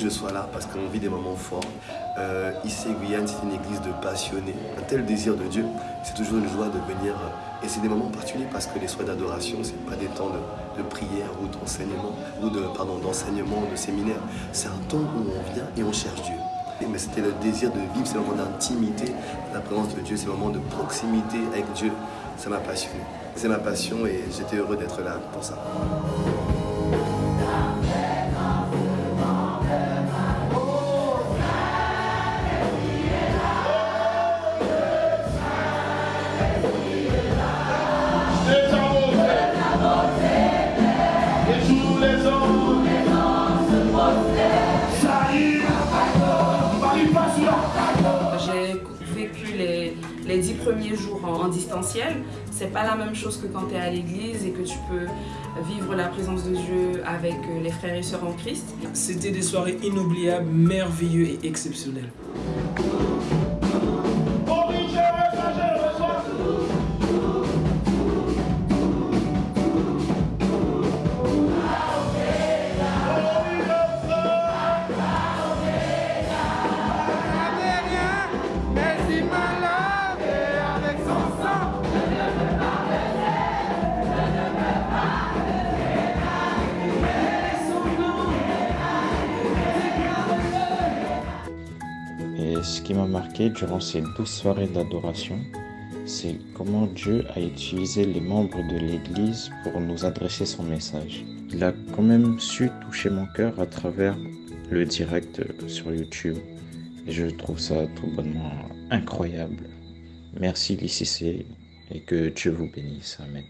Dieu soit là parce qu'on vit des moments forts. Euh, ici, Guyane, c'est une église de passionnés. Un tel désir de Dieu, c'est toujours une joie de venir. Et c'est des moments particuliers parce que les soins d'adoration, ce n'est pas des temps de, prière ou d'enseignement, ou de, pardon, d'enseignement, de séminaire. C'est un temps où on vient et on cherche Dieu. Mais c'était le désir de vivre, c'est le moment d'intimité, la présence de Dieu, c'est le moment de proximité avec Dieu. Ça m'a passionné. C'est ma passion et j'étais heureux d'être là pour ça. Les dix premiers jours en, distanciel. C'est pas la même chose que quand tu es à l'église et que tu peux vivre la présence de Dieu avec euh, les frères et sœurs en Christ. C'était des soirées inoubliables, merveilleuses et exceptionnelles. Ce qui m'a marqué durant ces douze soirées d'adoration, c'est comment Dieu a utilisé les membres de l'Église pour nous adresser son message. Il a quand même su toucher mon cœur à travers le direct sur YouTube. Et je trouve ça tout bonnement incroyable. Merci l'ICC et que Dieu vous bénisse. Amen.